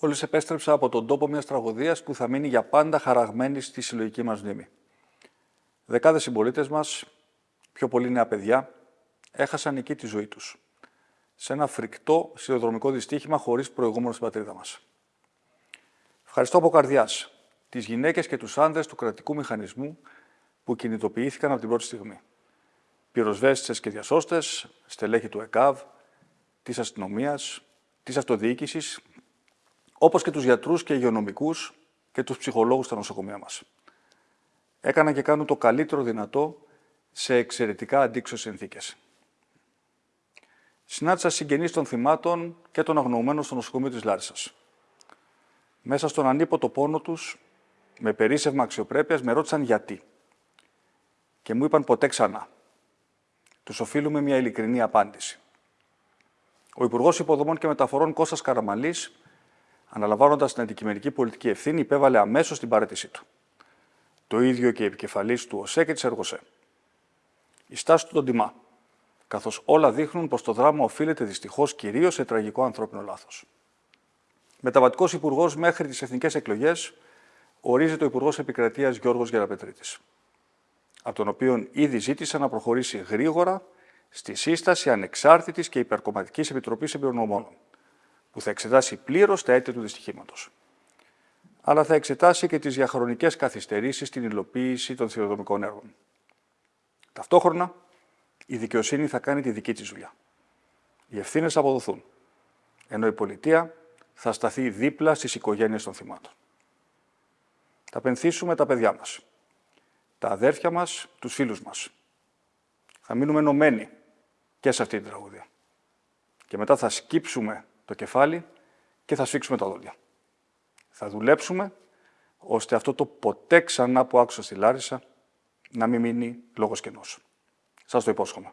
Μόλι επέστρεψα από τον τόπο μιας τραγωδίας που θα μείνει για πάντα χαραγμένη στη συλλογική μας μνήμη. Δεκάδες συμπολίτες μας, πιο πολλοί νέα παιδιά, έχασαν εκεί τη ζωή τους. Σε ένα φρικτό σιδηροδρομικό δυστύχημα χωρίς προηγούμενο στην πατρίδα μας. Ευχαριστώ από καρδιάς τις γυναίκες και τους άνδρες του κρατικού μηχανισμού που κινητοποιήθηκαν από την πρώτη στιγμή. Πυροσβέστησες και διασώστες, στελέχη του ΕΚΑΒ, της αστυνομίας, της αυτοδιοίκησης όπως και τους γιατρούς και υγειονομικούς και τους ψυχολόγους στα νοσοκομεία μας. Έκαναν και κάνουν το καλύτερο δυνατό σε εξαιρετικά αντίξωες συνθήκες. Συνάντησα συγγενείς των θυμάτων και των αγνοωμένων στο νοσοκομείο της Λάρισας. Μέσα στον ανίποτο πόνο τους, με περίσευμα αξιοπρέπειας, με ρώτησαν γιατί. Και μου είπαν ποτέ ξανά. Τους οφείλουμε μια ειλικρινή απάντηση. Ο Υπουργός Υποδομών και Μεταφορών Κώστας Καραμαλής αναλαμβάνοντας την αντικειμενική πολιτική ευθύνη, υπέβαλε αμέσως την παρέτησή του. Το ίδιο και η επικεφαλής του ΟΣΕ και της ΕΡΓΟΣΕ. Η στάση του τον τιμά, καθώς όλα δείχνουν πως το δράμα οφείλεται δυστυχώς κυρίως σε τραγικό ανθρώπινο λάθος. Μεταβατικός υπουργός μέχρι τις εθνικές εκλογές ορίζεται ο Υπουργός Επικρατείας Γιώργος Γεραπετρίτης, από τον οποίο ήδη ζήτησε να προχωρήσει γρήγορα στη σύσταση ανεξάρτητης και υπερκομματικής επιτροπής εμπειρονομόνων που θα εξετάσει πλήρως τα αίτια του δυστυχήματος. Αλλά θα εξετάσει και τις διαχρονικές καθυστερήσεις στην υλοποίηση των θηροδομικών έργων. Ταυτόχρονα, η δικαιοσύνη θα κάνει τη δική της δουλειά. Οι ευθύνες θα αποδοθούν, ενώ η πολιτεία θα σταθεί δίπλα στις οικογένειες των θυμάτων. Θα πενθήσουμε τα παιδιά μας, τα αδέρφια μας, τους φίλους μας. Θα μείνουμε ενωμένοι και σε αυτή την τραγωδία. Και μετά θα σκύψουμε το κεφάλι και θα σφίξουμε τα δόντια. Θα δουλέψουμε ώστε αυτό το ποτέ ξανά που άκουσα στη Λάρισα να μην μείνει λόγος κενός. Σας το υπόσχομαι.